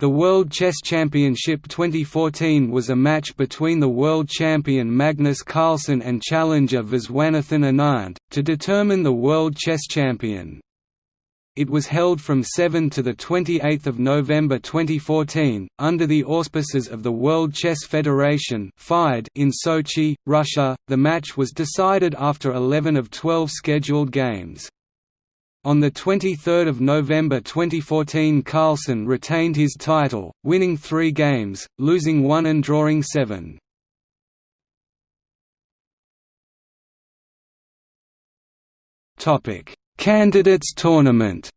The World Chess Championship 2014 was a match between the world champion Magnus Carlsen and challenger Viswanathan Anand, to determine the world chess champion. It was held from 7 to 28 November 2014, under the auspices of the World Chess Federation in Sochi, Russia. The match was decided after 11 of 12 scheduled games. On 23 November 2014 Carlsen retained his title, winning three games, losing one and drawing seven. Candidates tournament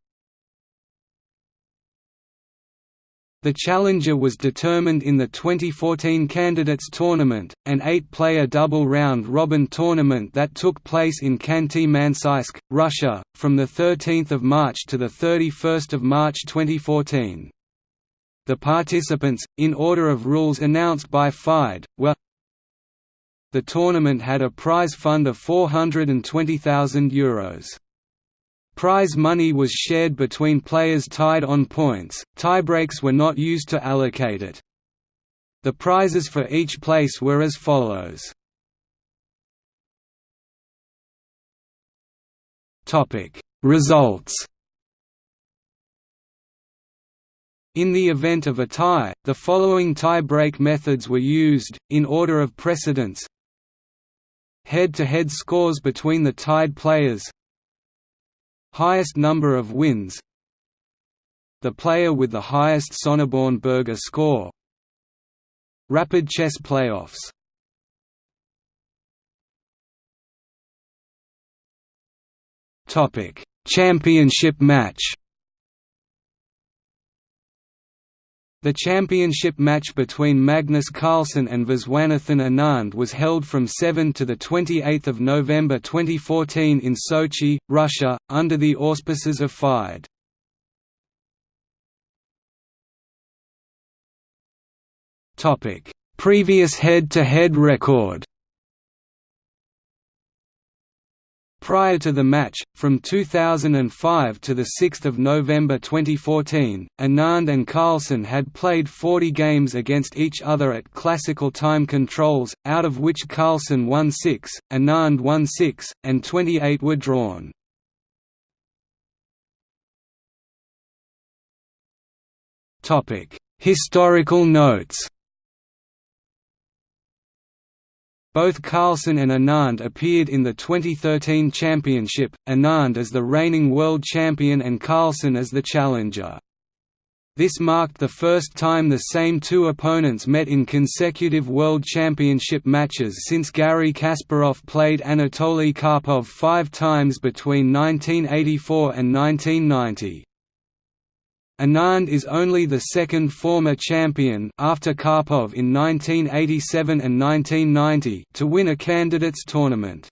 The challenger was determined in the 2014 Candidates Tournament, an eight-player double round-robin tournament that took place in Khanty-Mansiysk, Russia, from 13 March to 31 March 2014. The participants, in order of rules announced by FIDE, were The tournament had a prize fund of €420,000. Prize money was shared between players tied on points, tiebreaks were not used to allocate it. The prizes for each place were as follows. Results In the event of a tie, the following tie-break methods were used, in order of precedence Head-to-head -head scores between the tied players Highest number of wins. The player with the highest Sonneborn-Berger score. Rapid chess playoffs. Championship match The championship match between Magnus Carlsen and Viswanathan Anand was held from 7 to 28 November 2014 in Sochi, Russia, under the auspices of FIDE. Previous head-to-head -head record Prior to the match, from 2005 to 6 November 2014, Anand and Carlsen had played 40 games against each other at classical time controls, out of which Carlsen won 6, Anand won 6, and 28 were drawn. Historical notes Both Carlsen and Anand appeared in the 2013 championship, Anand as the reigning world champion and Carlsen as the challenger. This marked the first time the same two opponents met in consecutive World Championship matches since Garry Kasparov played Anatoly Karpov five times between 1984 and 1990. Anand is only the second former champion after Karpov in 1987 and 1990 to win a candidates tournament.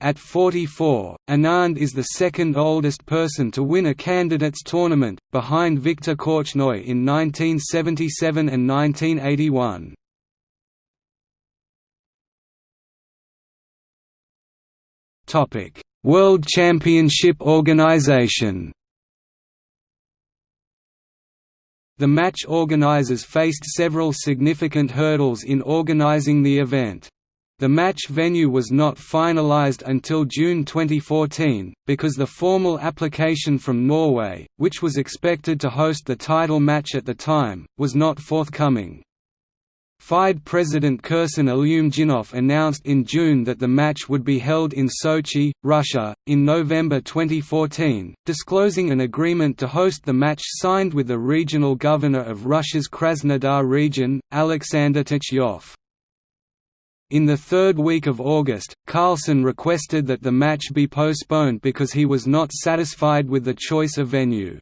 At 44, Anand is the second oldest person to win a candidates tournament, behind Viktor Korchnoi in 1977 and 1981. World Championship Organization The match organizers faced several significant hurdles in organizing the event. The match venue was not finalized until June 2014, because the formal application from Norway, which was expected to host the title match at the time, was not forthcoming. FIDE President Kirsan Ilyumzhinov announced in June that the match would be held in Sochi, Russia, in November 2014, disclosing an agreement to host the match signed with the regional governor of Russia's Krasnodar region, Alexander Tkachyov. In the third week of August, Carlsen requested that the match be postponed because he was not satisfied with the choice of venue.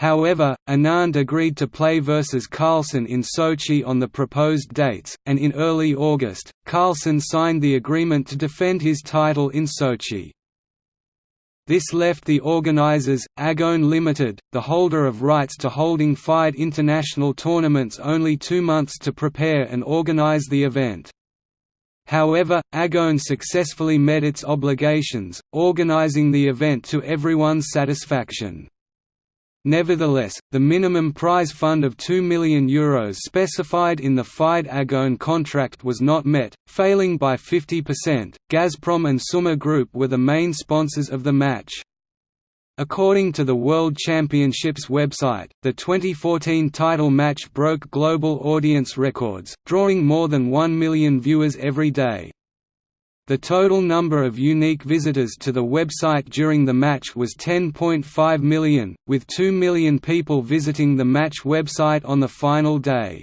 However, Anand agreed to play versus Carlsen in Sochi on the proposed dates, and in early August, Carlsen signed the agreement to defend his title in Sochi. This left the organizers, Agon Limited, the holder of rights to holding FIDE international tournaments only two months to prepare and organize the event. However, Agon successfully met its obligations, organizing the event to everyone's satisfaction. Nevertheless, the minimum prize fund of €2 million Euros specified in the FIDE Agon contract was not met, failing by 50%. Gazprom and Summa Group were the main sponsors of the match. According to the World Championships website, the 2014 title match broke global audience records, drawing more than 1 million viewers every day. The total number of unique visitors to the website during the match was 10.5 million, with 2 million people visiting the match website on the final day.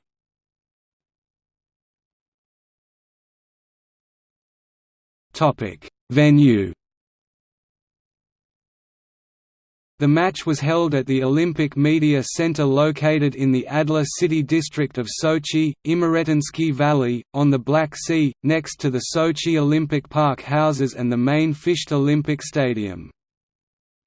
Venue The match was held at the Olympic Media Center located in the Adler City district of Sochi, Imeretinsky Valley, on the Black Sea, next to the Sochi Olympic Park houses and the main Fisht Olympic Stadium.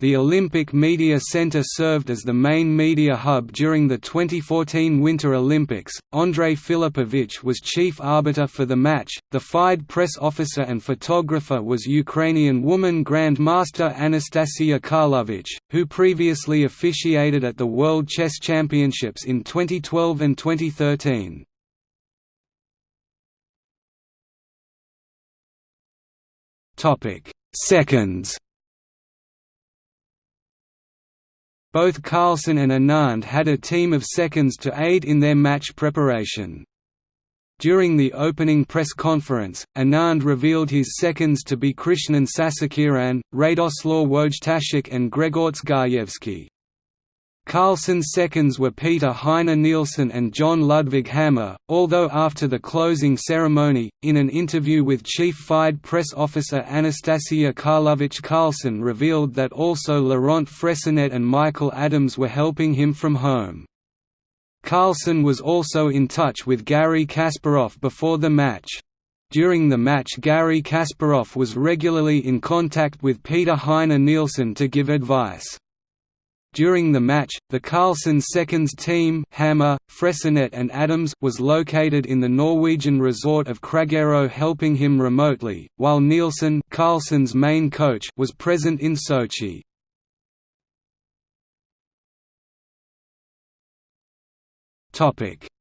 The Olympic Media Center served as the main media hub during the 2014 Winter Olympics. Andrei Filipovich was chief arbiter for the match. The FIDE press officer and photographer was Ukrainian woman Grandmaster Anastasia Karlovich, who previously officiated at the World Chess Championships in 2012 and 2013. Topic: Seconds. Both Carlsen and Anand had a team of seconds to aid in their match preparation. During the opening press conference, Anand revealed his seconds to be Krishnan Sasikiran, Radoslaw Wojtaszek and Grzegorz Gajewski. Carlsen's seconds were Peter Heine Nielsen and Jon Ludvig Hammer, although after the closing ceremony, in an interview with Chief FIDE press officer Anastasia Karlovich Carlsen revealed that also Laurent Fressinet and Michael Adams were helping him from home. Carlsen was also in touch with Garry Kasparov before the match. During the match Garry Kasparov was regularly in contact with Peter Heine Nielsen to give advice. During the match, the Carlsen seconds team Hammer, Fressinet and Adams was located in the Norwegian resort of Kragero helping him remotely, while Nielsen Carlsen's main coach was present in Sochi.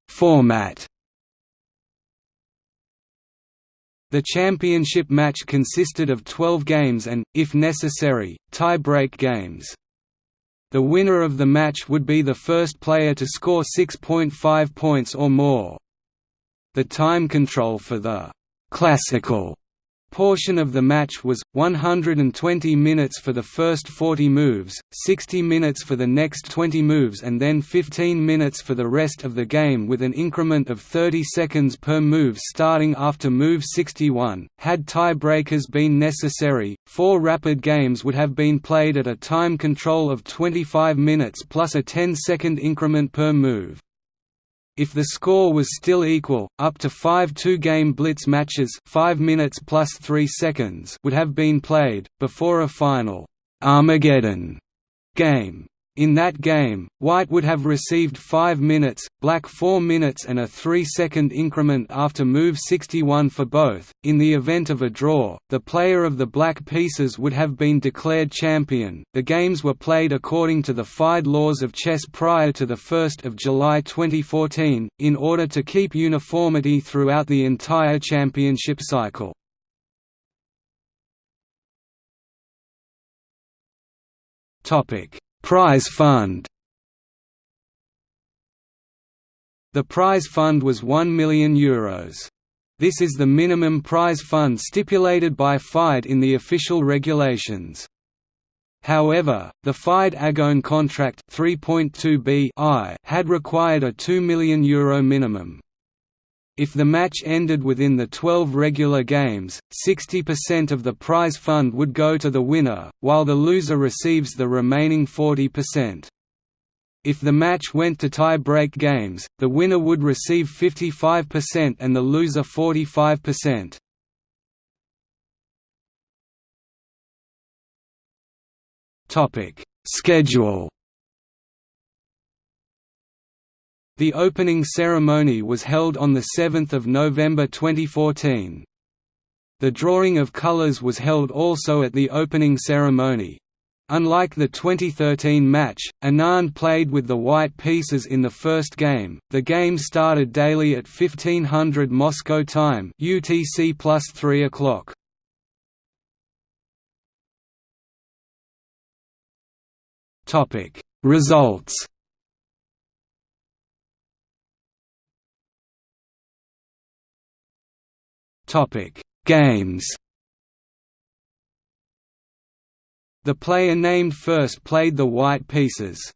Format The championship match consisted of 12 games and, if necessary, tie-break games. The winner of the match would be the first player to score 6.5 points or more. The time control for the «classical» portion of the match was, 120 minutes for the first 40 moves, 60 minutes for the next 20 moves and then 15 minutes for the rest of the game with an increment of 30 seconds per move starting after move 61. Had tiebreakers been necessary, four rapid games would have been played at a time control of 25 minutes plus a 10-second increment per move. If the score was still equal, up to five two-game blitz matches 5 minutes plus 3 seconds would have been played, before a final Armageddon game. In that game, White would have received 5 minutes, Black 4 minutes and a 3-second increment after move 61 for both. In the event of a draw, the player of the black pieces would have been declared champion. The games were played according to the FIDE laws of chess prior to the 1st of July 2014 in order to keep uniformity throughout the entire championship cycle. Topic Prize fund The prize fund was €1 million. Euros. This is the minimum prize fund stipulated by FIDE in the official regulations. However, the FIDE Agon contract 3.2b had required a €2 million Euro minimum. If the match ended within the 12 regular games, 60% of the prize fund would go to the winner, while the loser receives the remaining 40%. If the match went to tie-break games, the winner would receive 55% and the loser 45%. Schedule The opening ceremony was held on 7 November 2014. The drawing of colors was held also at the opening ceremony. Unlike the 2013 match, Anand played with the white pieces in the first game. The game started daily at 1500 Moscow time (UTC plus 3 o'clock). Topic Results. Topic Games. The player named first played the white pieces.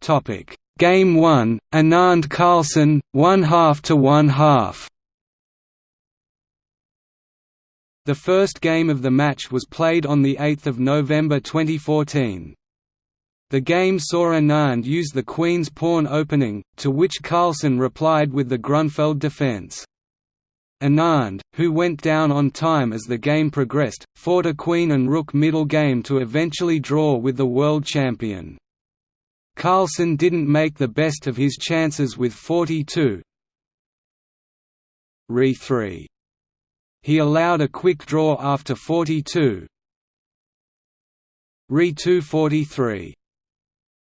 Topic: Game 1, Anand Carlsen, one half to one half. The first game of the match was played on the 8th of November 2014. The game saw Anand use the queen's pawn opening, to which Carlsen replied with the Grunfeld defense. Anand, who went down on time as the game progressed, fought a queen and rook middle game to eventually draw with the world champion. Carlsen didn't make the best of his chances with 42 re 3. He allowed a quick draw after 42 re 2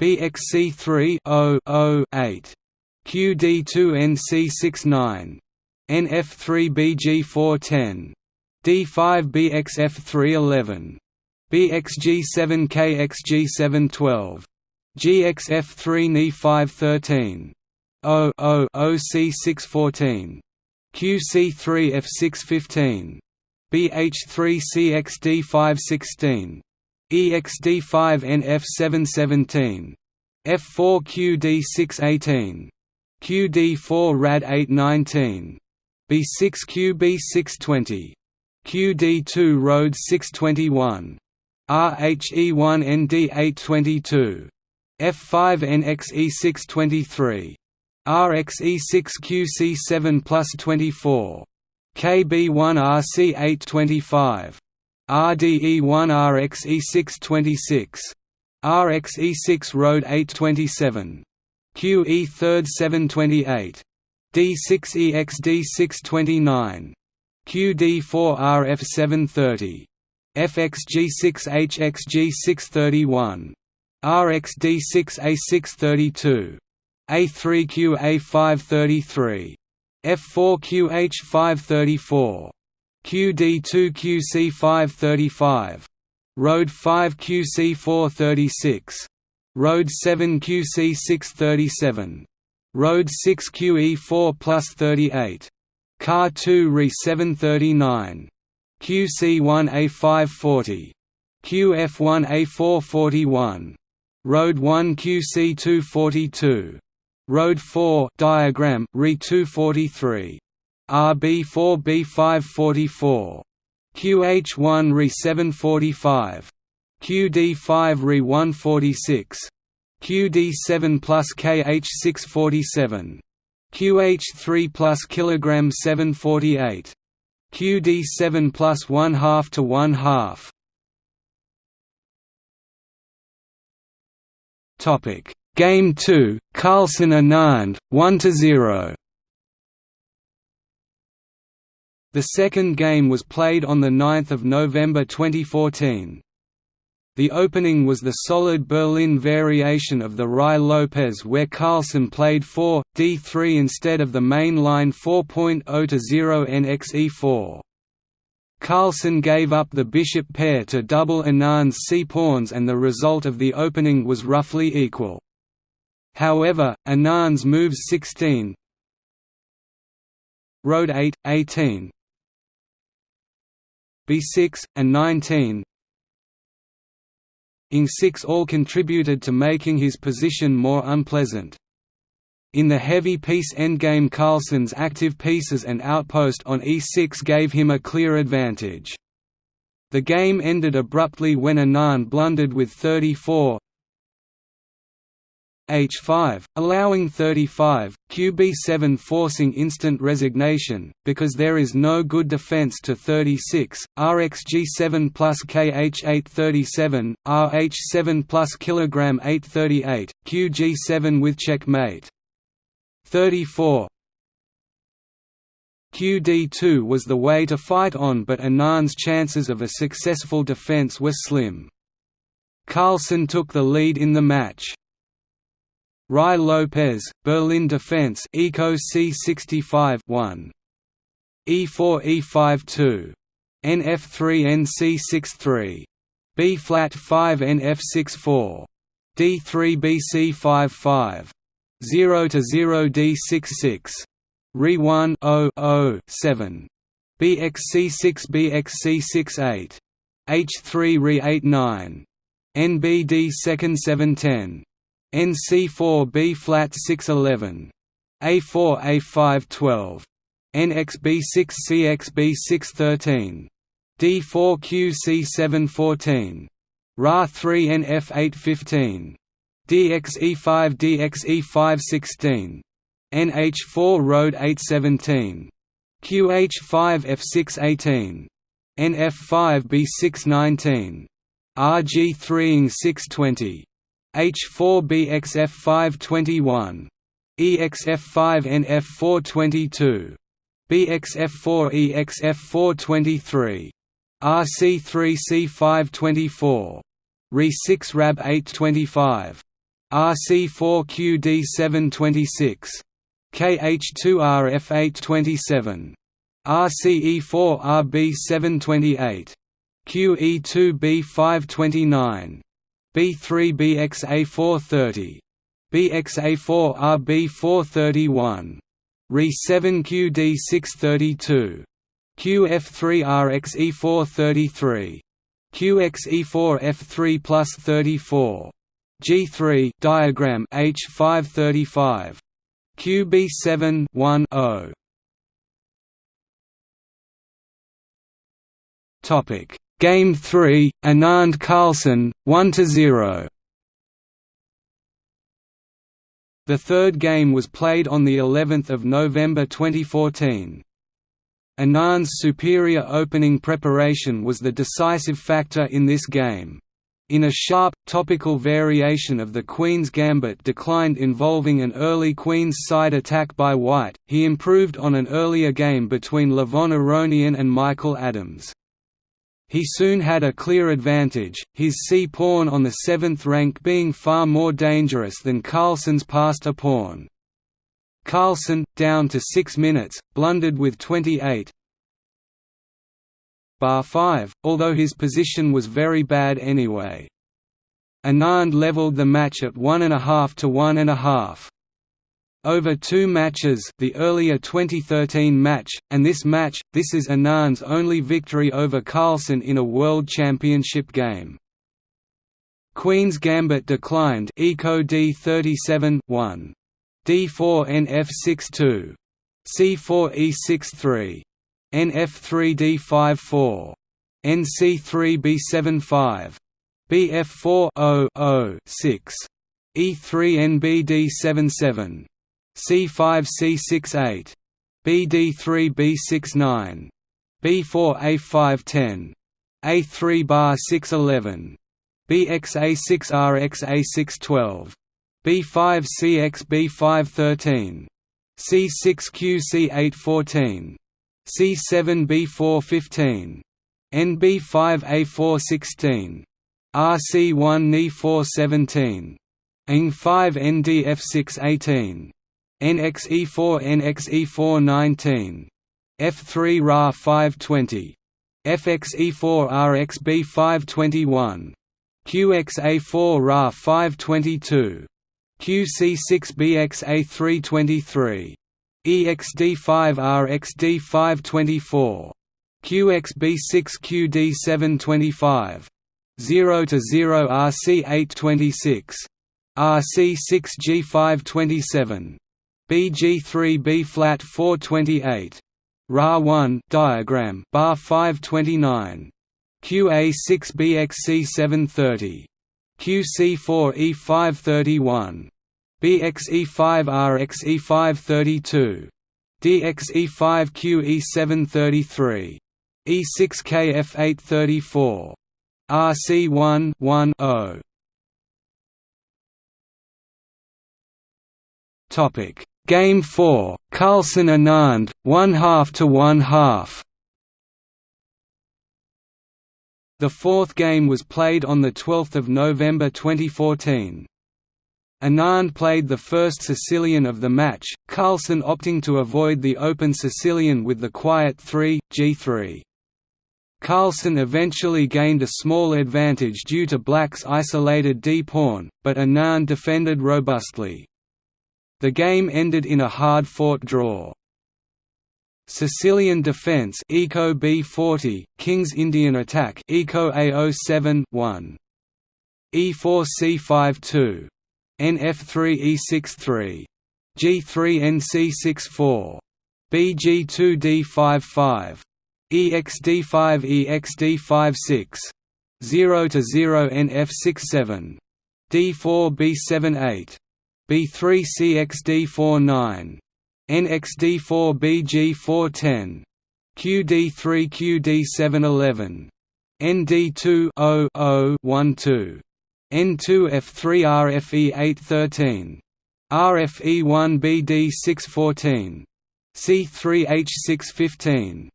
BXC3 8. QD2 NC69. NF3BG410. D5BXF311. BXG7KXG712. GXF3NE513. O O OC614. QC3F615. BH3CXD516. EXD5NF717. F4QD618. QD4 RAD819. B6QB620. QD2 Road 621. RHE1ND822. F5NXE623. RXE6QC7 plus 24. KB1RC825. RDE1RXE626. RXE6 Road 827. QE 3rd 728. D6EXD629. QD4RF730. FXG6HXG631. RXD6A632. A3QA533. F4QH534. QD2QC535. Road 5 QC436. Road 7 QC637. Road 6 QE4 plus 38. Car 2 Re 739. QC1A540. QF1A441. Road 1 QC242. Road 4 diagram Re 243. RB4B544. QH1 Re 745. QD5 Re 146. QD7 plus KH647. QH3 plus kilogram 748. QD7 plus 1 half to 1 half. Topic Game 2 Carlsen Anand 1 to 0. The second game was played on 9 November 2014. The opening was the solid Berlin variation of the Ruy-Lopez where Carlsen played 4, d3 instead of the main line 4.0 to 0 nxe4. Carlsen gave up the bishop pair to double Anand's c-pawns and the result of the opening was roughly equal. However, Anand's moves 16 Road 8, 18 B6, and 19 Ing 6 all contributed to making his position more unpleasant. In the heavy piece endgame Carlsen's active pieces and outpost on e6 gave him a clear advantage. The game ended abruptly when Anand blundered with 34 H5, allowing 35, QB7 forcing instant resignation, because there is no good defense to 36, RxG7 plus KH837, RH7 plus kg 838, QG7 with checkmate. 34 QD2 was the way to fight on but Anand's chances of a successful defense were slim. Carlsen took the lead in the match. Ruy Lopez, Berlin Defense Eco C65 1. E4 E5 2. NF3 NC63. B flat 5 NF64. D3 BC5 5. 0 to 0 D66. Re 1 0 0 7. BXC6 BXC68. H3 Re 8 9. NBD second 710. NC4 B flat 611 A4 A5 12 NXB6 CXB 613 D4 QC 14 Ra 3 NF 815 DXE5 DXE5 16 NH4 Road 817 QH5 F6 18 NF5 B6 19 RG3 ing 620 H4BXF521. EXF5NF422. BXF4EXF423. RC3C524. Re6 RAB825. RC4QD726. KH2RF827. RCE4RB728. QE2B529. B3 BXA430. BXA4 RB431. Re7 QD632. QF3 RXE433. QXE4 F3 plus 34. G3 diagram H535. QB7 1 0. Topic Game 3, Anand Carlsen, 1–0 The third game was played on of November 2014. Anand's superior opening preparation was the decisive factor in this game. In a sharp, topical variation of the Queen's Gambit declined involving an early Queen's side attack by White, he improved on an earlier game between Levon Aronian and Michael Adams. He soon had a clear advantage, his c-pawn on the seventh rank being far more dangerous than Carlsen's a pawn. Carlsen, down to 6 minutes, blundered with 28 bar 5, although his position was very bad anyway. Anand levelled the match at 1.5 to 1.5. Over two matches the earlier 2013 match, and this match, this is Anand's only victory over Carlsen in a World Championship game. Queen's Gambit declined Eco D37 1. D4 NF62. C4 E63. NF3 D54. NC3 B75. BF4 0 6. E3 NBD 77 C5C68. BD3B69. B4A510. A3 bar 611. BXA6RXA612. B5CXB513. C6QC814. C7B415. NB5A416. RC1NE417. ING5NDF618. NXE4 NXE419. F3 Ra 520. FXE4 RXB 521. QXA4 Ra 522. QC6BXA 323. EXD5 RXD 524. QXB6 QD725. 0 to 0 RC 826. RC6 G527. BG3 B flat 428. Ra 1 diagram bar 529. QA6BXC730. QC4E531. BXE5RXE532. DXE5QE733. E6KF834. RC1 1 0. Topic Game 4 Carlsen Anand 1 half to 1 half The fourth game was played on 12 November 2014. Anand played the first Sicilian of the match, Carlsen opting to avoid the open Sicilian with the quiet 3, g3. Carlsen eventually gained a small advantage due to black's isolated d-pawn, but Anand defended robustly. The game ended in a hard-fought draw. Sicilian Defense Eco B40, King's Indian Attack Eco A07 1. E4 C52. NF3 E63. G3 NC64. BG2 D55. EXD5 EXD56. 0 to 0 NF67. D4 B78. B3 CXD49. NXD4BG410, QD3 QD711, ND2 0 0 12, N2F3RFE813, RFE1BD614, C3H615,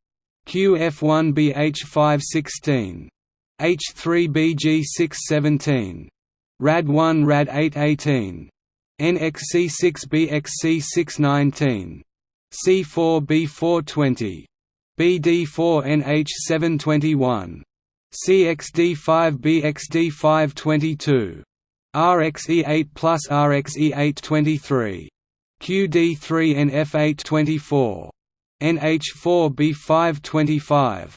QF1BH516, H3BG617, RAD1 RAD818, NXC6BXC619, C4B420, BD4NH721, CXD5BXD522, RXE8 plus RXE823, QD3NF824, NH4B525,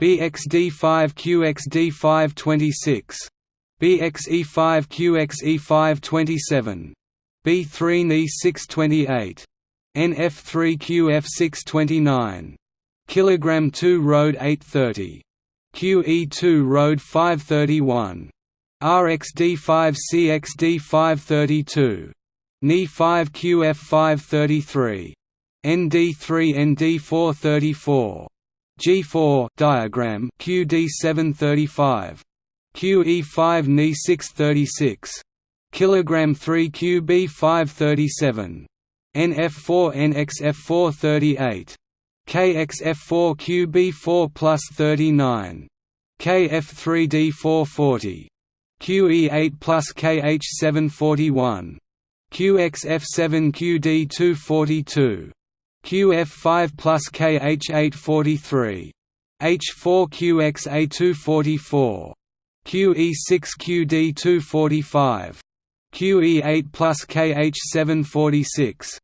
BXD5QXD526, BXE5QXE527, B3 Ni 628. NF3 QF629. Kilogram 2 Road 830. QE2 Road 531. RXD5 CXD 532. Ni 5 QF 533. ND3 ND 434. G4 diagram QD 735. QE5 Ni 636 kilogram 3 QB 537 NF4 NXF4 38 KXF4 QB4 plus 39 KF3D4 40 QE8 plus KH741 QXF7 QD242 QF5 plus KH843 H4QXA244 QE6 QD245 QE8 plus KH746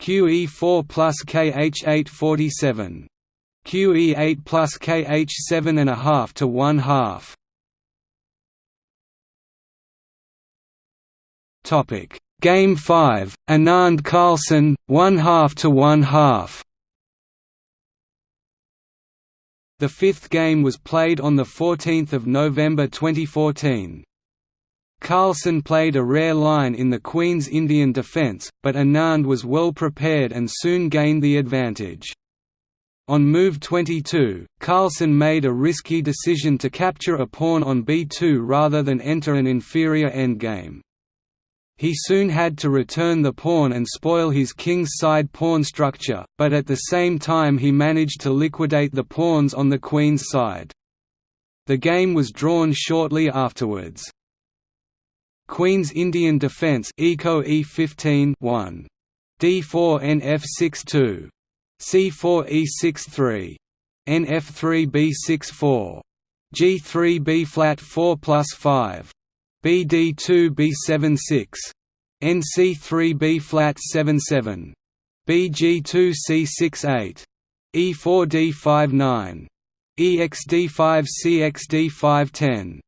QE4 plus KH847 QE8 plus KH7 and a half to one half. Topic Game 5 Anand Carlsen one half to one half. The fifth game was played on 14 November 2014. Carlsen played a rare line in the Queen's Indian defence, but Anand was well prepared and soon gained the advantage. On move 22, Carlsen made a risky decision to capture a pawn on b2 rather than enter an inferior endgame. He soon had to return the pawn and spoil his king's side pawn structure, but at the same time he managed to liquidate the pawns on the queen's side. The game was drawn shortly afterwards. Queen's Indian Defence Eco E15 1. D4 NF62. C4 E63. NF3 B64. G3 B flat 4 plus 5. BD2 B76. NC3 B flat 77. BG2 C68. E4 D59. EXD5 CXD510.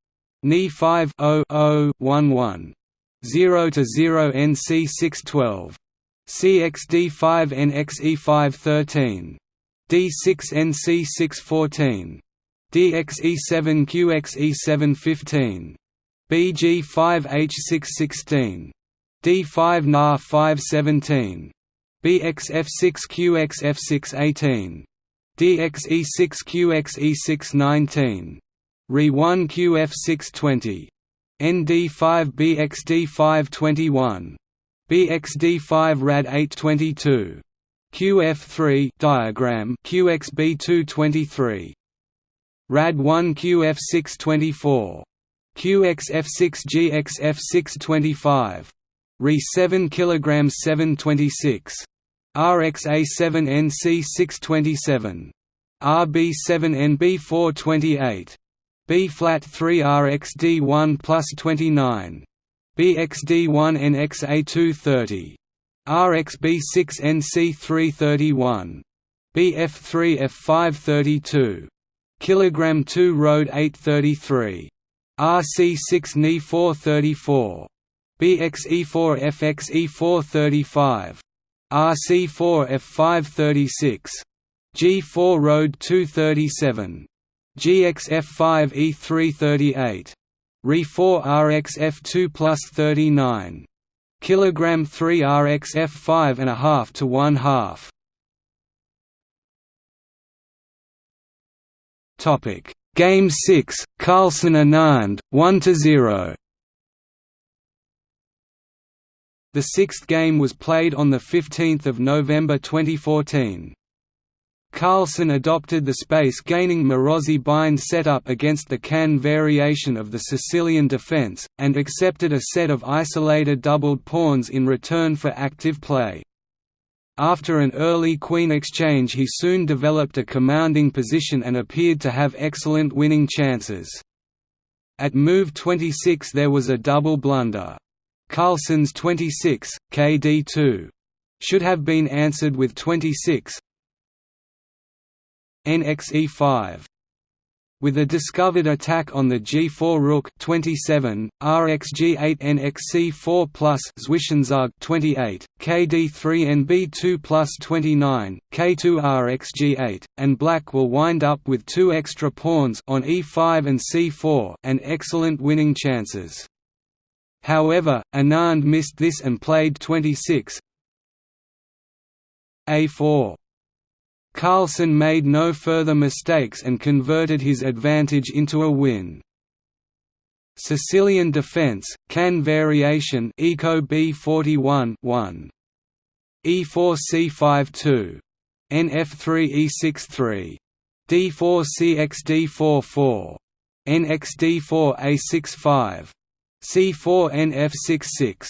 Ni 5 0 0 11 0 to 0 NC 612 CXD5 NXE5 13 D6 NC 614 DXE7 QXE715 BG5H616 D5 NAR 517 BXF6 QXF618 DXE6 QXE619 RE1 QF620 ND5 BXD521 BXD5 RAD 822 QF3 diagram. QXB223 RAD1 QF624 QXF6 GXF625 Re7 kg 726 RXA7 NC627 RB7 NB428 B flat 3 RXD1 plus 29 BXD1 NXA230 RXB6 NC331 BF3 F532 kilogram 2 road 833 RC6 Ni 434 BXE4 FXE435 RC4 F536 G4 road 237 GXF5 E338 Re4 RXF2 plus 39 kilogram 3 RXF5 and a half to one half. Topic. Game 6 Carlsen Anand 1 to 0 The sixth game was played on 15 November 2014. Carlsen adopted the space-gaining Maróczy bind setup against the Kan variation of the Sicilian defense, and accepted a set of isolated doubled pawns in return for active play. After an early queen exchange he soon developed a commanding position and appeared to have excellent winning chances. At move 26 there was a double blunder. Carlsen's 26, KD2. Should have been answered with 26, NXE5 with a discovered attack on the G4 Rook 27, RxG8 NXC4 plus Zwischenzug 28, KD3 NB2 plus 29, K2 RxG8, and Black will wind up with two extra pawns on E5 and C4 and excellent winning chances. However, Anand missed this and played 26 A4 Carlsen made no further mistakes and converted his advantage into a win. Sicilian defense, Kan variation Eco B41 1. E4C5 2. NF3 E6 3. D4 CXD44. NXD4 A65. C4 NF66.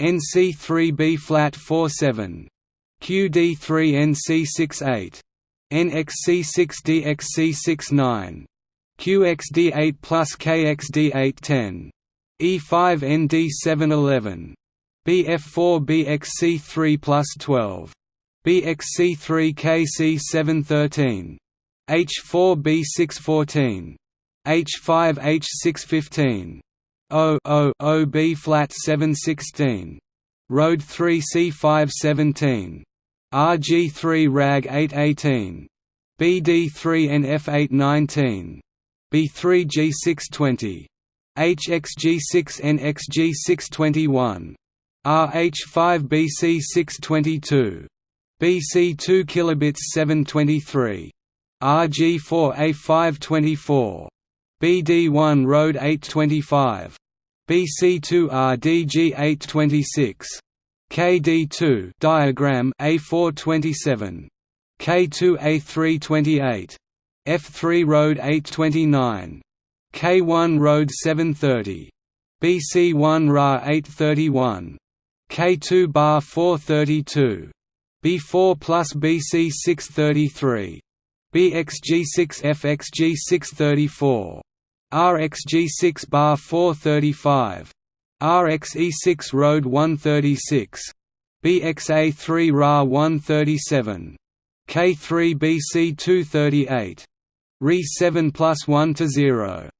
NC3 B flat 47. QD3NC68, NXC6DXC69, QXD8 plus KXD810, E5ND711, BF4BXC3 plus 12, BXC3KC713, H4B614, H5H615, O O O B flat 716, Road 3 C517, RG3 RAG 818, BD3 NF 819, B3 G620, HXG6 NXG 621, RH5 BC 622, BC2 kilobits 723, RG4 A524, BD1 Road 825, BC2 RDG 826, KD2 diagram A427 K2 A328 F3 road 829 K1 road 730 BC1 Ra 831 K2 bar 432 B4 plus BC 633 BXG6 FXG 634 RXG6 bar 435 RXE6 Road 136, BXA3 Ra 137, K3 BC 238, Re 7 plus 1 to 0.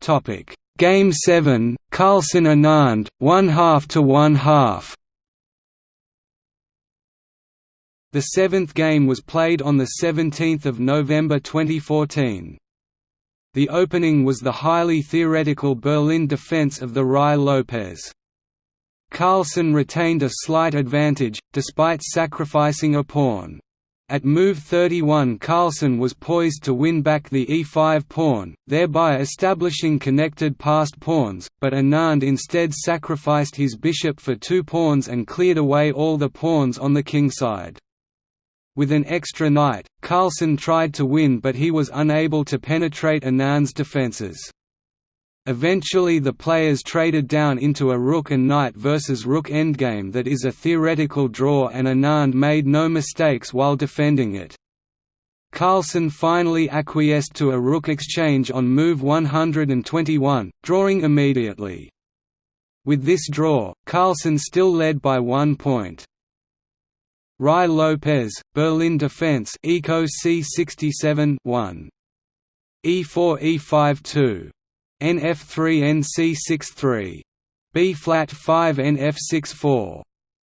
Topic Game 7, Carlsen Anand, one half to one half. The seventh game was played on 17 November 2014. The opening was the highly theoretical Berlin defense of the Ruy Lopez. Carlsen retained a slight advantage, despite sacrificing a pawn. At move 31 Carlsen was poised to win back the e5 pawn, thereby establishing connected passed pawns, but Anand instead sacrificed his bishop for two pawns and cleared away all the pawns on the kingside. With an extra knight, Carlsen tried to win but he was unable to penetrate Anand's defences. Eventually the players traded down into a rook and knight versus rook endgame that is a theoretical draw and Anand made no mistakes while defending it. Carlsen finally acquiesced to a rook exchange on move 121, drawing immediately. With this draw, Carlsen still led by one point. Ruy Lopez, Berlin defense Eco C67 1. E4 E5 2 NF3 NC63 B flat 5 NF64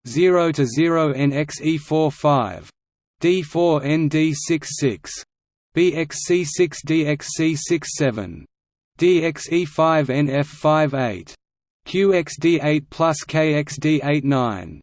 0 to 0 NXE4 5 D4 ND66 BXC6 DXC67 DXE5 NF58 QXD8 plus KXD89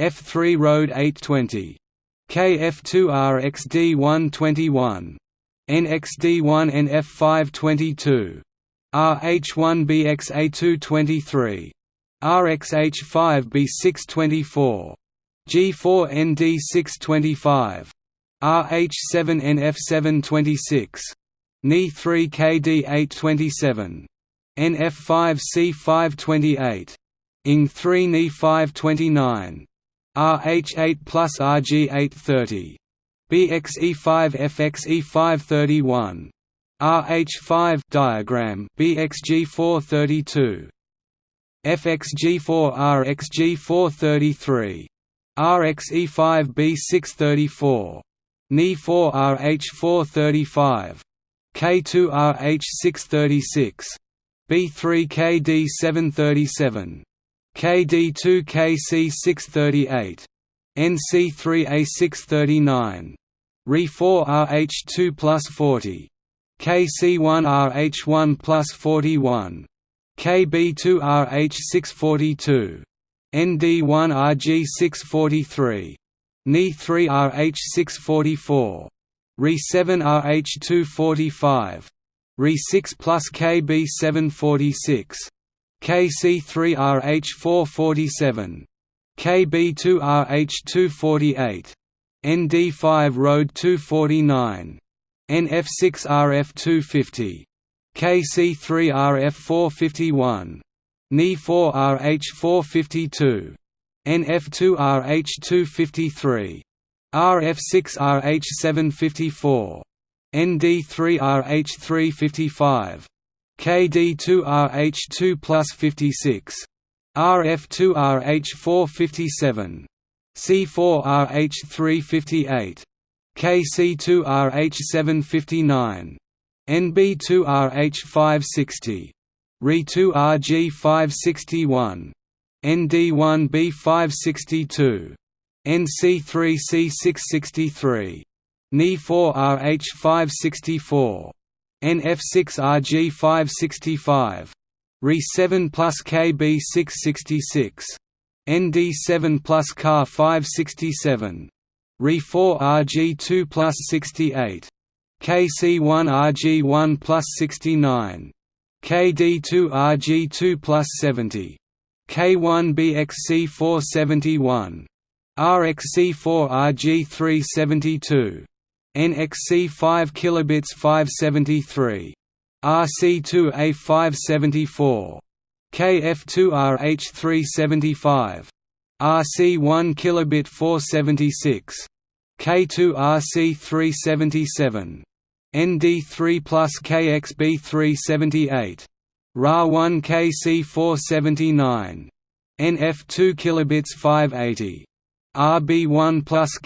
BXG5 RG616 H4 F617 EXF6 GXF618 BF4 NXH419 F3 Road 820 KF2 RXD121 NXD1 NF522 RH1BXA223 RXH5B624 G4ND625 RH7NF726 NE3KD827 NF5C528 ING3 NE529 RH8 plus RG830 BXE5FXE531 RH5 diagram. BXG432 FXG4 RXG433 RXE5B634 NE4 RH435 K2 RH636 B3KD737 KD2 KC638 NC3A639 RE4 RH2 plus 40 KC1RH1 plus 41 KB2RH642 ND1RG643 NE3RH644 RE7RH245 RE6 plus KB746 KC3RH447 KB2RH248 ND5 Road 249 NF6RF250 KC3RF451 NE4RH452 NF2RH253 RF6RH754 ND3RH355 KD2RH2 plus 56 RF2RH457 C4RH358 KC2RH759 NB2RH560 RE2RG561 ND1B562 NC3C663 NE4RH564 NF6RG565 RE7 plus KB666 ND7 plus CAR567 Re4 RG2 plus 68. KC1 RG1 plus 69. KD2 RG2 plus 70. K1 BXC 471. RXC4 RG372. NXC 5 kilobits 573. RC2 A574. KF2 RH375. RC1 kilobit 476 K2RC377. ND3 plus KXB378. RA1 KC479. NF2 kilobits 580. RB1 plus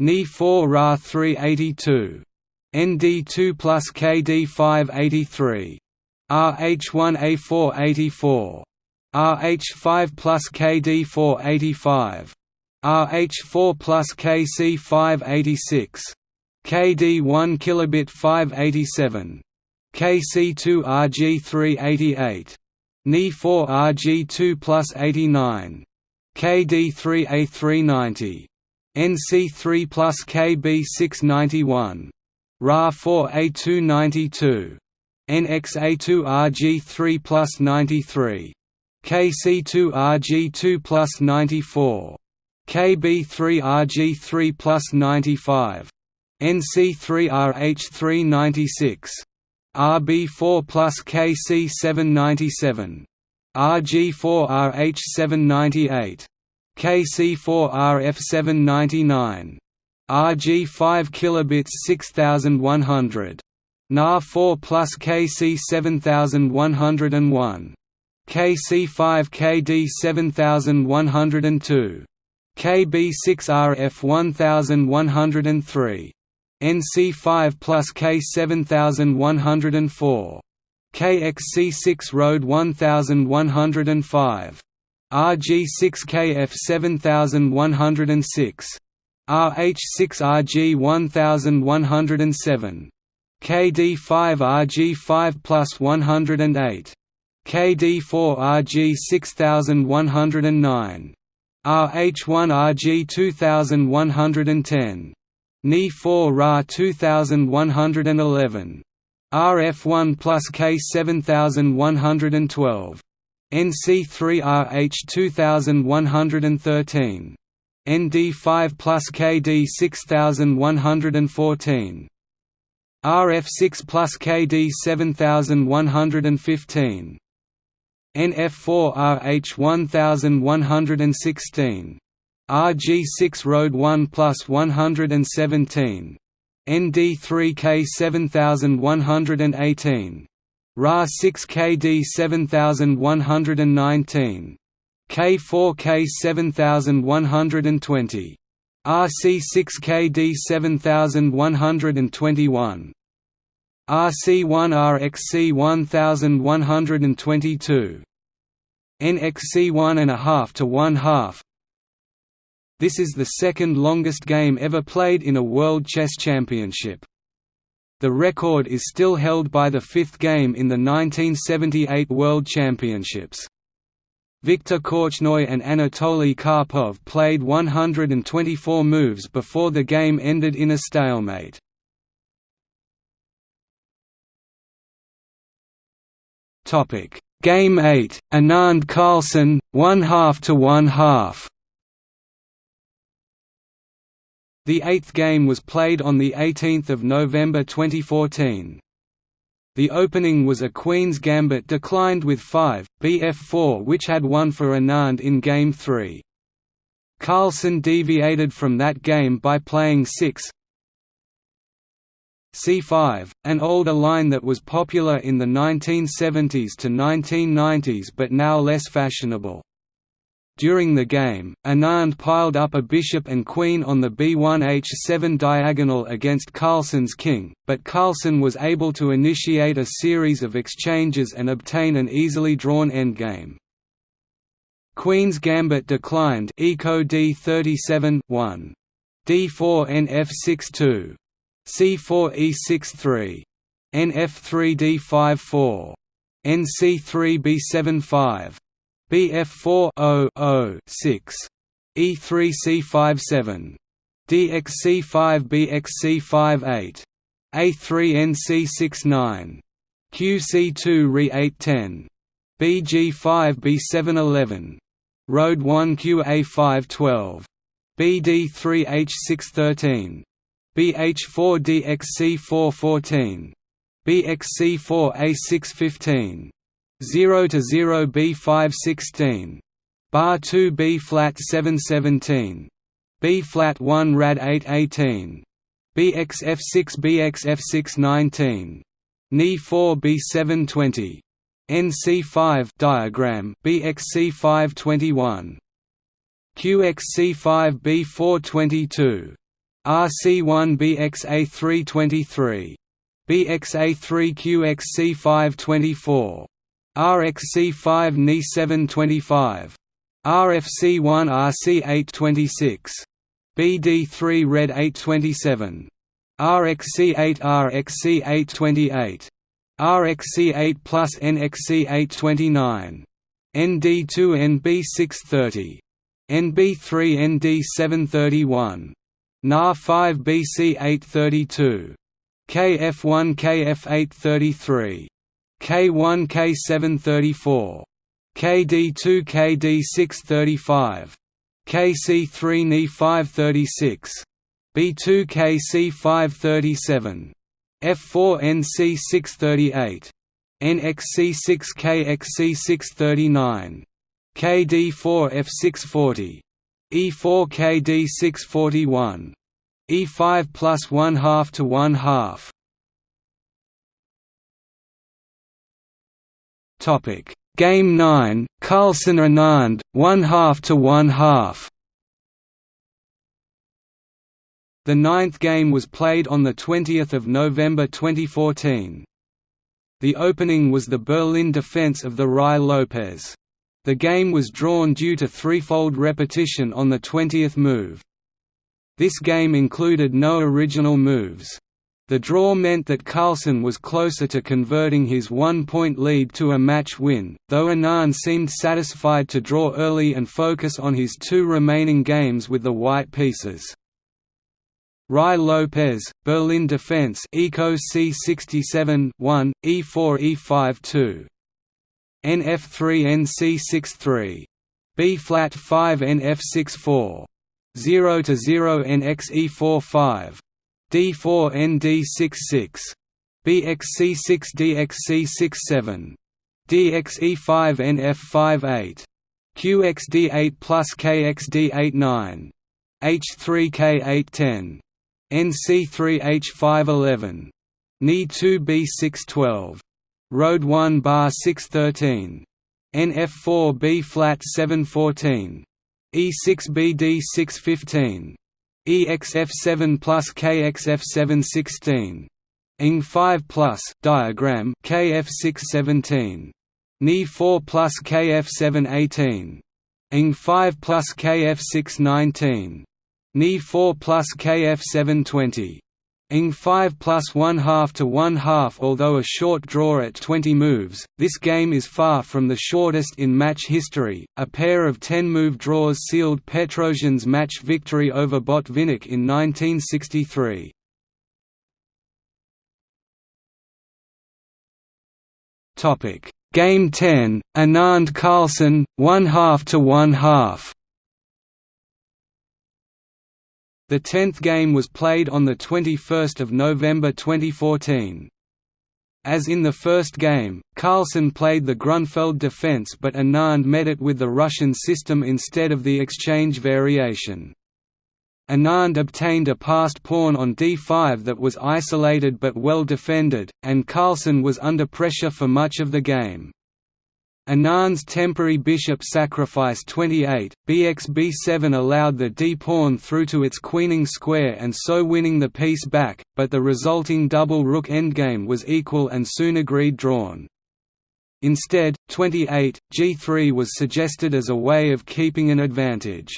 KC481. Ni4 RA382. ND2 plus KD583. RH1A484. RH5 plus KD485. RH4 plus KC586. KD1 kilobit 587. KC2 RG388. Ni4 RG2 plus 89. KD3 A390. NC3 plus KB691. RA4 A292. NX A2RG3 plus 93. KC2RG2 plus 94. KB3RG3 plus 95. NC3RH396. RB4 plus KC797. RG4RH798. KC4RF799. RG5 kilobits 6100. NA4 plus KC 7101. KC5 KD 7102. KB6RF 1103. NC5 plus K 7104. KXC6 Road 1105. RG6KF 7106. RH6RG 1107. KD5RG5 plus 108. KD4RG 6109. RH1RG 2110. Ni4 Ra 2111. RF1 plus K 7112. NC3RH 2113. ND5 plus KD 6114. RF6 plus KD 7115. NF4RH 1116. RG6 Road 1 plus 117. ND3K 7118. RA6 KD 7119. K4K 7120. RC6KD 7121 RC1RXC 1122 NXC 1 1/2 to 1 half This is the second longest game ever played in a World Chess Championship. The record is still held by the fifth game in the 1978 World Championships. Viktor Korchnoi and Anatoly Karpov played 124 moves before the game ended in a stalemate. Game 8, Anand Carlsen, one half to one half. The eighth game was played on 18 November 2014. The opening was a Queen's Gambit declined with 5, bf4 which had won for Anand in Game 3. Carlsen deviated from that game by playing 6 c5, an older line that was popular in the 1970s to 1990s but now less fashionable. During the game, Anand piled up a bishop and queen on the b1h7 diagonal against Carlsen's king, but Carlsen was able to initiate a series of exchanges and obtain an easily drawn endgame. Queen's Gambit declined Eco d37 1. d4 nf6 c4 e6 3. nf3 d5 4. nc3 b7 5. BF4 0 6 E3 C5 7 DXC5 BXC5 8 A3 NC6 9 QC2 Re 8 10 BG5 B7 11 Road 1 QA5 12 BD3 H6 13 BH4 DXC4 14 BXC4 A6 15 0 to 0 B5 16 bar 2 B flat 7 17 B flat 1 rad 8 18 BXF6 BXF6 19 Ni 4 B720 NC5 diagram BXC521 QXC5 B422 RC1 BXA3 23 BXA3 QXC5 24 RXC5 Ni 7 25 RFC1 RC8 26 BD3 Red 827 RxC8 RxC828. RXC8 plus NXC8 29 ND2 NB630 NB3 ND731 NA5 BC832 KF1 KF833 K1 K734 KD2 KD635 KC3 Ni 536 B2 KC537 F4 NC 638 NXC6 KXC639 KD4 F640 E4 KD641 E5 plus 1 half to 1 half Topic Game 9 Carlsen Anand 1 half to 1 half The ninth game was played on 20 November 2014. The opening was the Berlin defense of the Ruy Lopez. The game was drawn due to threefold repetition on the 20th move. This game included no original moves. The draw meant that Carlsen was closer to converting his one-point lead to a match win, though Anand seemed satisfied to draw early and focus on his two remaining games with the white pieces. Ruy Lopez, Berlin Defense Eco C67 1, E4 E5 2 NF3 NC63 B flat 5 NF64 0 to 0 NXE45 D4 ND66 BXC6 DXC67 DXE5 NF58 QXD8 plus KXD89 H3K810 NC3H511 NE2B612. Road 1 bar 613 NF4 B flat 714 E6 BD 615 EXF7 plus KXF7 16 ING 5 plus diagram KF6 17 Ni 4 plus KF7 18 ING 5 plus KF6 19 Ni 4 plus KF7 20 ing 5 plus 1 half to 1 half Although a short draw at 20 moves, this game is far from the shortest in match history. A pair of 10-move draws sealed Petrosian's match victory over Botvinnik in 1963. Topic: Game 10, Anand Carlsen, 1 half to 1 half. The tenth game was played on 21 November 2014. As in the first game, Carlsen played the Grunfeld defense but Anand met it with the Russian system instead of the exchange variation. Anand obtained a passed pawn on d5 that was isolated but well defended, and Carlsen was under pressure for much of the game. Anand's temporary bishop sacrifice 28, bxb7 allowed the d-pawn through to its queening square and so winning the piece back, but the resulting double rook endgame was equal and soon agreed drawn. Instead, 28, g3 was suggested as a way of keeping an advantage.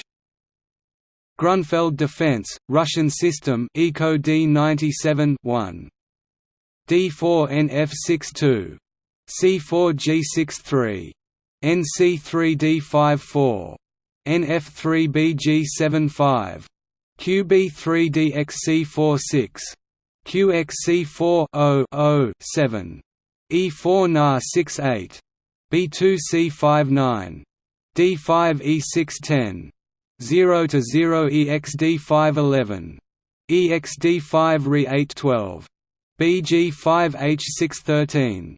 Grunfeld defense, Russian system Eco D97 1. D4 NF62 C4G63 NC3D54 NF3BG75 QB3DXC46 QXC4 E4 NA 68 B2C59 D5 E610 0 to 0 EXD511 EXD5 Re812 BG5H613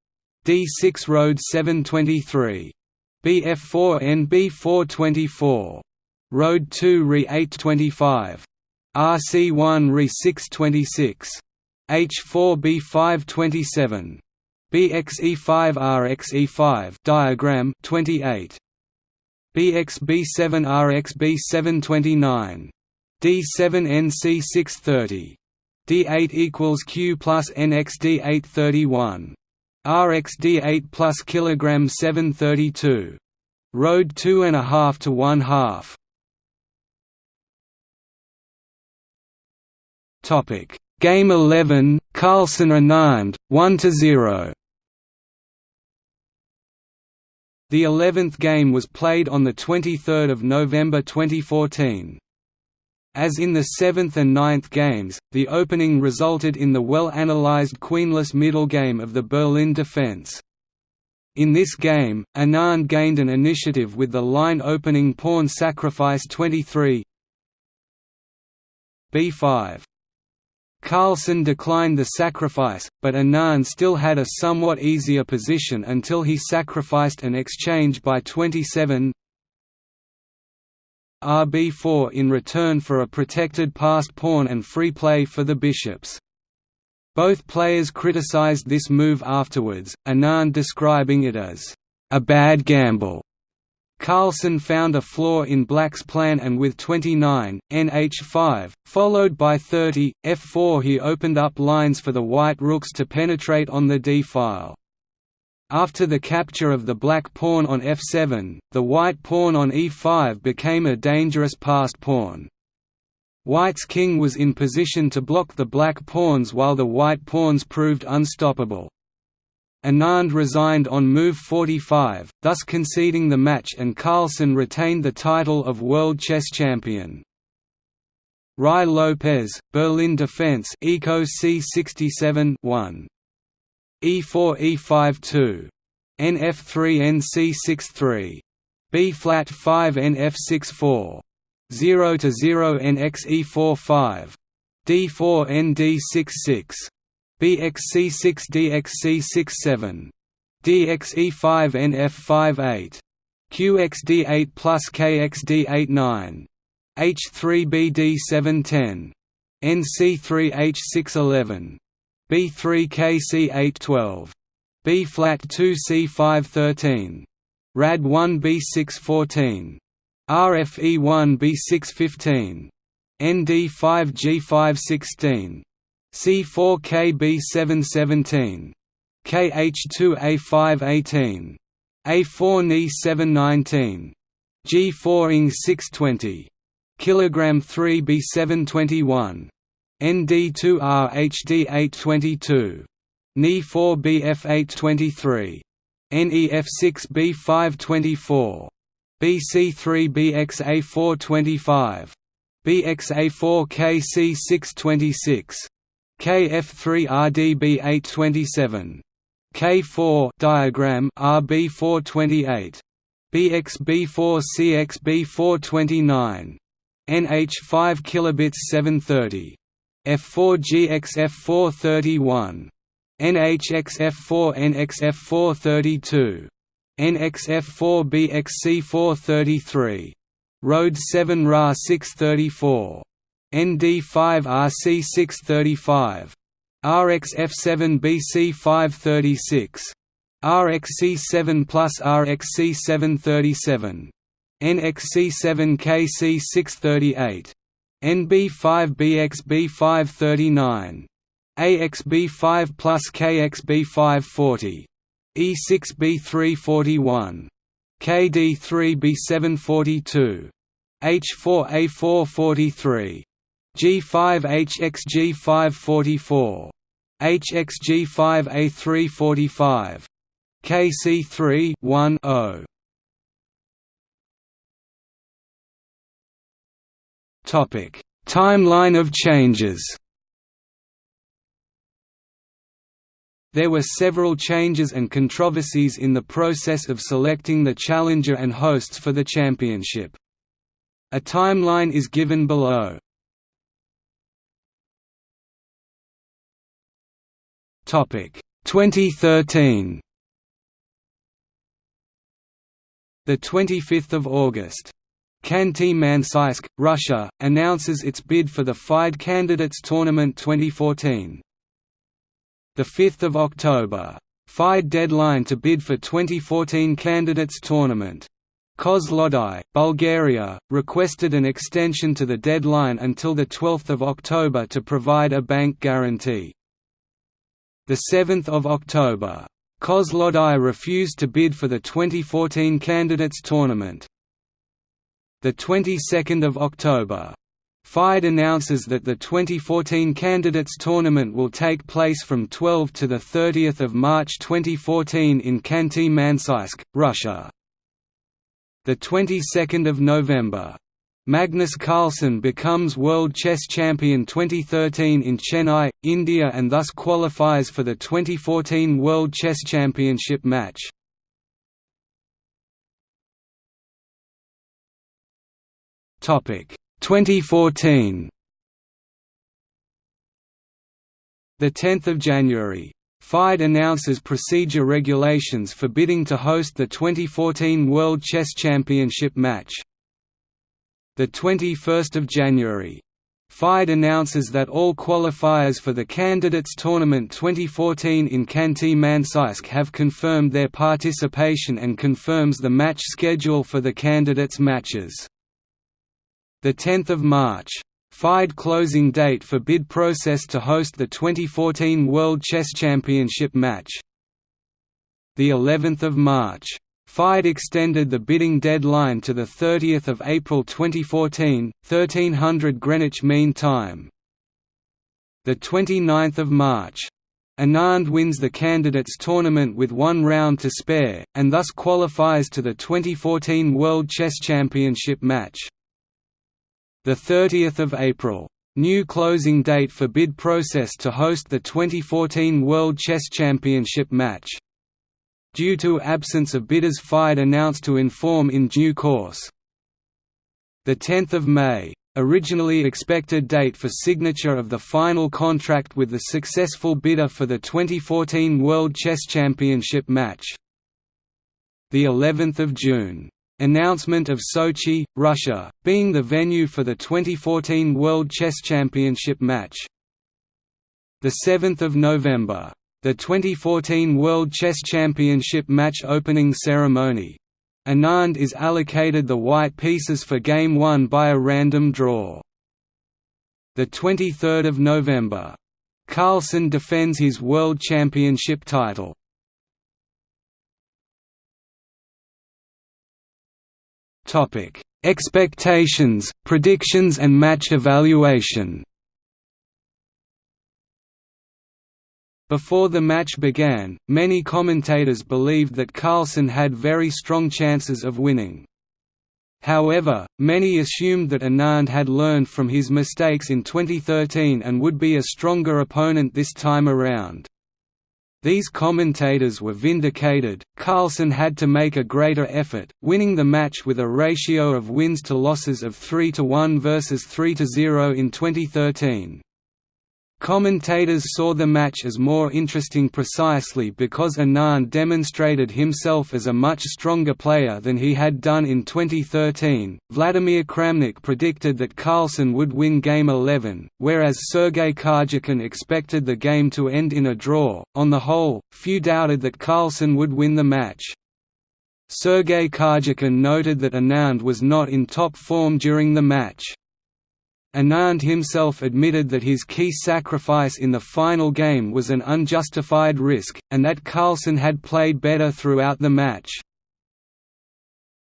D6 Road 723. BF4 NB 424. Road 2 RE 825. RC1 RE 626. H4 B 527. BXE5 RXE5 diagram 28. BXB7 RXB729. D7 NC630. D8 equals Q plus NXD831. RXD 8 plus kilogram 732. Road two and a half to one half. Topic Game eleven Carlsen Anand one to zero. The 11th game was played on the 23rd of November 2014. As in the 7th and 9th games, the opening resulted in the well-analyzed queenless middle game of the Berlin defense. In this game, Anand gained an initiative with the line opening pawn sacrifice 23 b5 Carlsen declined the sacrifice, but Anand still had a somewhat easier position until he sacrificed an exchange by 27 RB4 in return for a protected passed pawn and free play for the bishops. Both players criticized this move afterwards, Anand describing it as a bad gamble. Carlsen found a flaw in Black's plan and with 29, nh5, followed by 30, f4 he opened up lines for the white rooks to penetrate on the d-file. After the capture of the black pawn on f7, the white pawn on e5 became a dangerous passed pawn. White's king was in position to block the black pawns while the white pawns proved unstoppable. Anand resigned on move 45, thus conceding the match and Carlsen retained the title of world chess champion. Ruy Lopez, Berlin Defense Eco C67 1. E4 E5 2. NF3 NC63. B flat 5 NF6 4. 0 to 0 NX E4 5. D4 ND6 6. BXC6 DXC67 DXE5 NF58 QXD8 plus KXD89 H3BD710 NC3H611 B3KC812 B flat 2C513 RAD1 B614 RFE1 B615 ND5G516 C4KB717 KH2A518 A4Ni719 G4 ing 620 kilogram 3 B721 ND2R HD822 NE4BF823. NEF6 B524 BC3 BXA425 BXA4 KC626 KF3 RDB 827 K4 diagram RB428 BXB4 CXB429 NH5 kilobits 730 F4 GXF431 NHXF4 NXF432 NXF4 BXC433 Road 7 Ra 634 ND5 RC 635 RXF7 BC 536 RXC7 plus RXC 737 NXC7 KC 638 NB5 BXB 539 AXB5 plus KXB 540 E6B 341 KD3 B742 H4A443. G5HXG544 HXG5A345 KC3 1 Timeline of changes There were several changes and controversies in the process of selecting the challenger and hosts for the championship. A timeline is given below. Topic 2013. The 25th of August. Khanty-Mansiysk, Russia, announces its bid for the FIDE Candidates Tournament 2014. The 5th of October. FIDE deadline to bid for 2014 Candidates Tournament. Kozloduy, Bulgaria, requested an extension to the deadline until 12 October to provide a bank guarantee. 7 October. Kozloduy refused to bid for the 2014 Candidates Tournament. The 22nd of October. FIDE announces that the 2014 Candidates Tournament will take place from 12 to 30 March 2014 in Khanty-Mansiysk, Russia the 22nd of November. Magnus Carlsen becomes World Chess Champion 2013 in Chennai, India and thus qualifies for the 2014 World Chess Championship match. Topic 2014 The 10th of January FIDE announces procedure regulations forbidding to host the 2014 World Chess Championship match. The 21st of January. FIDE announces that all qualifiers for the Candidates Tournament 2014 in Khanty-Mansiysk have confirmed their participation and confirms the match schedule for the candidates matches. The 10th of March. FIDE closing date for bid process to host the 2014 World Chess Championship match. The 11th of March. FIDE extended the bidding deadline to the 30th of April 2014, 1300 Greenwich Mean Time. The 29th of March. Anand wins the candidates tournament with one round to spare, and thus qualifies to the 2014 World Chess Championship match. The 30th of April. New closing date for bid process to host the 2014 World Chess Championship match. Due to absence of bidders FIDE announced to inform in due course. The 10th of May. Originally expected date for signature of the final contract with the successful bidder for the 2014 World Chess Championship match. The 11th of June Announcement of Sochi, Russia, being the venue for the 2014 World Chess Championship match. 7 November. The 2014 World Chess Championship match opening ceremony. Anand is allocated the white pieces for Game 1 by a random draw. 23 November. Carlsen defends his World Championship title. Expectations, predictions and match evaluation. Before the match began, many commentators believed that Carlsen had very strong chances of winning. However, many assumed that Anand had learned from his mistakes in 2013 and would be a stronger opponent this time around. These commentators were vindicated, Carlsen had to make a greater effort, winning the match with a ratio of wins to losses of 3 to 1 versus 3 to 0 in 2013. Commentators saw the match as more interesting precisely because Anand demonstrated himself as a much stronger player than he had done in 2013. Vladimir Kramnik predicted that Carlsen would win Game 11, whereas Sergei Karjakin expected the game to end in a draw. On the whole, few doubted that Carlsen would win the match. Sergei Karjakin noted that Anand was not in top form during the match. Anand himself admitted that his key sacrifice in the final game was an unjustified risk, and that Carlsen had played better throughout the match.